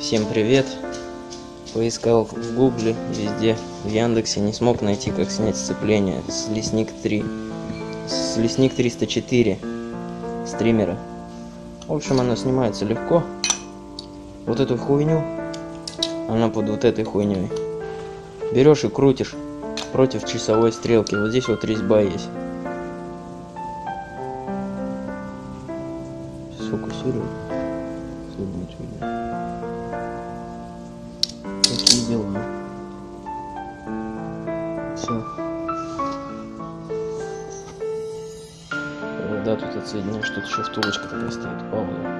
Всем привет! Поискал в гугле, везде, в Яндексе, не смог найти, как снять сцепление с Лесник 3. С Лесник 304 стримера. В общем, оно снимается легко. Вот эту хуйню, она под вот этой хуйней. Берешь и крутишь против часовой стрелки. Вот здесь вот резьба есть. Сфокусирую. Если будет видно. Дела. Все. Да, тут отсоединяешь, тут еще втулочка такая стоит. Пауза.